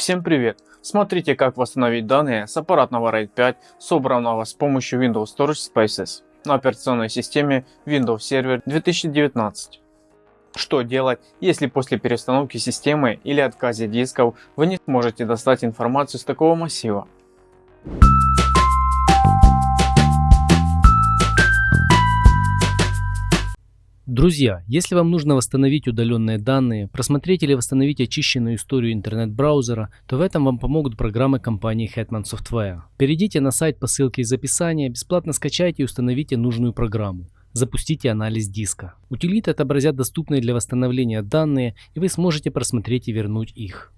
Всем привет! Смотрите как восстановить данные с аппаратного RAID 5, собранного с помощью Windows Storage Spaces на операционной системе Windows Server 2019. Что делать, если после переустановки системы или отказе дисков вы не сможете достать информацию с такого массива? Друзья, если вам нужно восстановить удаленные данные, просмотреть или восстановить очищенную историю интернет-браузера, то в этом вам помогут программы компании Hetman Software. Перейдите на сайт по ссылке из описания, бесплатно скачайте и установите нужную программу. Запустите анализ диска. Утилиты отобразят доступные для восстановления данные и вы сможете просмотреть и вернуть их.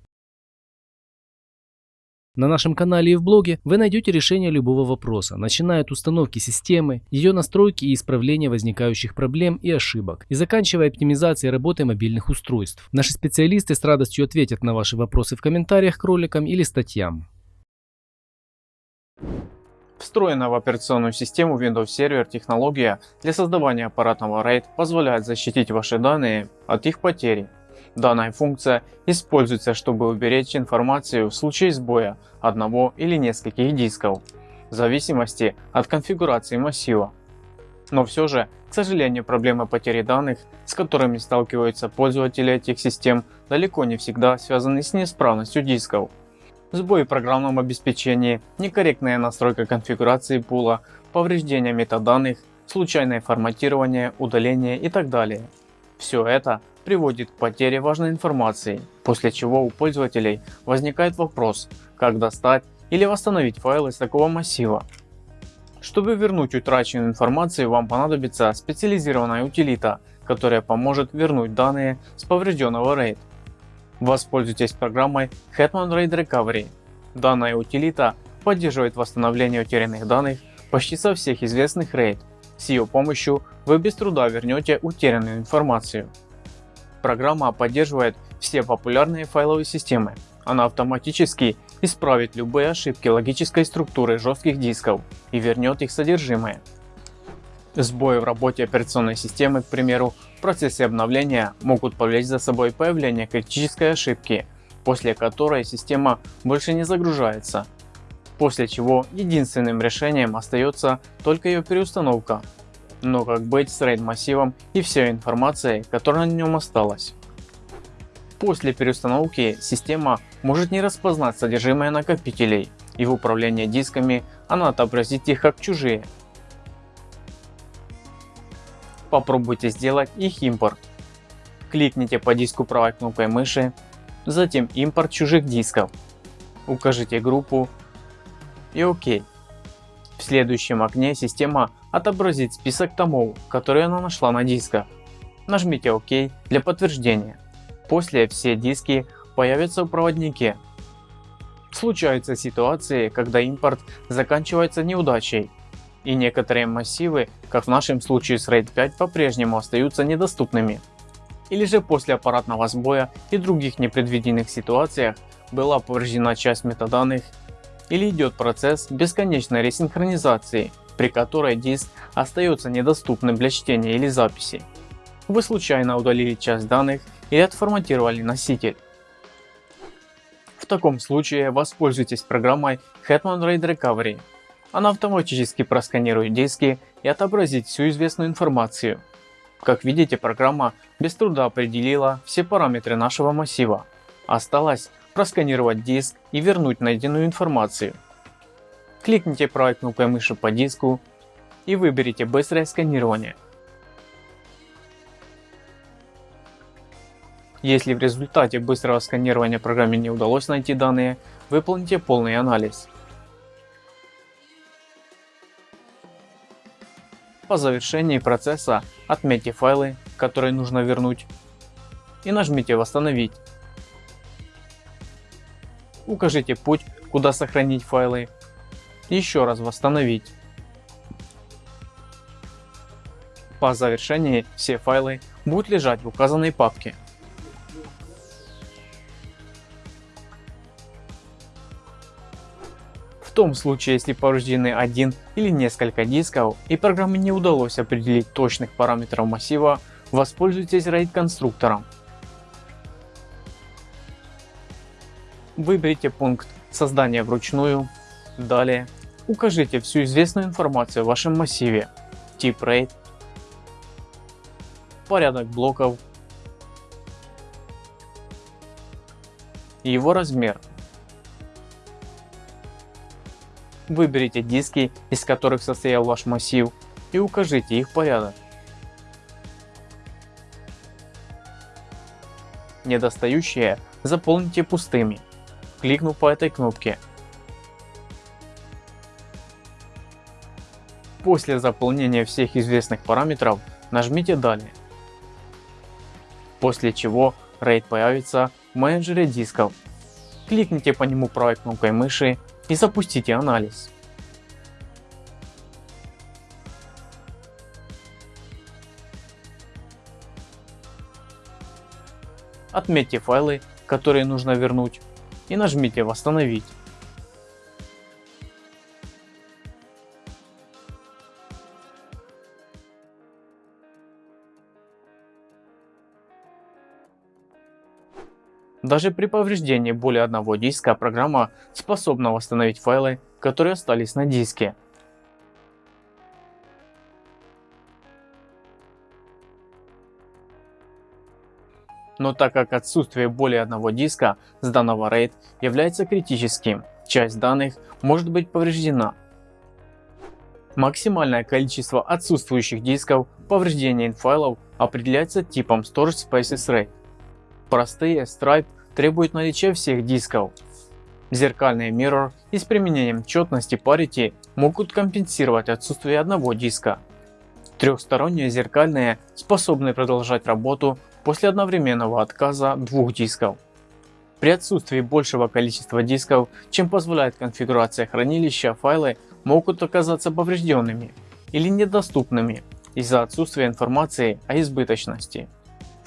На нашем канале и в блоге вы найдете решение любого вопроса, начиная от установки системы, ее настройки и исправления возникающих проблем и ошибок, и заканчивая оптимизацией работы мобильных устройств. Наши специалисты с радостью ответят на ваши вопросы в комментариях к роликам или статьям. Встроенная в операционную систему Windows Server технология для создавания аппаратного RAID позволяет защитить ваши данные от их потери Данная функция используется, чтобы уберечь информацию в случае сбоя одного или нескольких дисков, в зависимости от конфигурации массива. Но все же, к сожалению, проблемы потери данных, с которыми сталкиваются пользователи этих систем, далеко не всегда связаны с неисправностью дисков. Сбои в программном обеспечении, некорректная настройка конфигурации пула, повреждения метаданных, случайное форматирование, удаление и так далее. Все это приводит к потере важной информации, после чего у пользователей возникает вопрос, как достать или восстановить файлы из такого массива. Чтобы вернуть утраченную информацию, вам понадобится специализированная утилита, которая поможет вернуть данные с поврежденного RAID. Воспользуйтесь программой Hetman RAID Recovery. Данная утилита поддерживает восстановление утерянных данных почти со всех известных RAID. С ее помощью вы без труда вернете утерянную информацию. Программа поддерживает все популярные файловые системы. Она автоматически исправит любые ошибки логической структуры жестких дисков и вернет их содержимое. Сбои в работе операционной системы, к примеру, в процессе обновления могут повлечь за собой появление критической ошибки, после которой система больше не загружается, после чего единственным решением остается только ее переустановка но как быть с RAID массивом и всей информацией, которая на нем осталась. После переустановки система может не распознать содержимое накопителей и в управлении дисками она отобразит их как чужие. Попробуйте сделать их импорт. Кликните по диску правой кнопкой мыши, затем импорт чужих дисков. Укажите группу и ОК. В следующем окне система отобразит список томов, которые она нашла на дисках. Нажмите ОК для подтверждения. После все диски появятся в проводнике. Случаются ситуации, когда импорт заканчивается неудачей, и некоторые массивы, как в нашем случае с RAID 5, по-прежнему остаются недоступными. Или же после аппаратного сбоя и других непредвиденных ситуациях была повреждена часть метаданных или идет процесс бесконечной ресинхронизации, при которой диск остается недоступным для чтения или записи. Вы случайно удалили часть данных или отформатировали носитель. В таком случае воспользуйтесь программой Hetman RAID Recovery. Она автоматически просканирует диски и отобразит всю известную информацию. Как видите, программа без труда определила все параметры нашего массива. Осталось просканировать диск и вернуть найденную информацию. Кликните правой кнопкой мыши по диску и выберите быстрое сканирование. Если в результате быстрого сканирования программе не удалось найти данные, выполните полный анализ. По завершении процесса отметьте файлы, которые нужно вернуть и нажмите «Восстановить». Укажите путь, куда сохранить файлы. Еще раз восстановить. По завершении все файлы будут лежать в указанной папке. В том случае, если повреждены один или несколько дисков и программе не удалось определить точных параметров массива, воспользуйтесь RAID конструктором Выберите пункт создания вручную, далее. Укажите всю известную информацию в вашем массиве, тип RAID, порядок блоков, его размер. Выберите диски, из которых состоял ваш массив и укажите их порядок. Недостающие заполните пустыми, кликнув по этой кнопке. После заполнения всех известных параметров нажмите далее. После чего RAID появится в менеджере дисков. Кликните по нему правой кнопкой мыши и запустите анализ. Отметьте файлы, которые нужно вернуть и нажмите восстановить. Даже при повреждении более одного диска программа способна восстановить файлы, которые остались на диске. Но так как отсутствие более одного диска с данного RAID является критическим, часть данных может быть повреждена. Максимальное количество отсутствующих дисков повреждения файлов определяется типом Storage Spaces RAID. Простые Stripe требуют наличия всех дисков. Зеркальные Mirror и с применением четности Parity могут компенсировать отсутствие одного диска. Трехсторонние зеркальные способны продолжать работу после одновременного отказа двух дисков. При отсутствии большего количества дисков, чем позволяет конфигурация хранилища, файлы могут оказаться поврежденными или недоступными из-за отсутствия информации о избыточности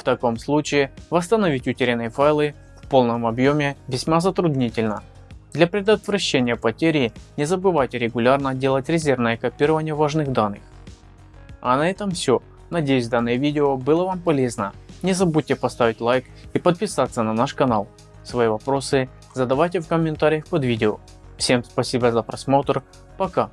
таком случае восстановить утерянные файлы в полном объеме весьма затруднительно. Для предотвращения потери не забывайте регулярно делать резервное копирование важных данных. А на этом все. Надеюсь данное видео было вам полезно. Не забудьте поставить лайк и подписаться на наш канал. Свои вопросы задавайте в комментариях под видео. Всем спасибо за просмотр. Пока.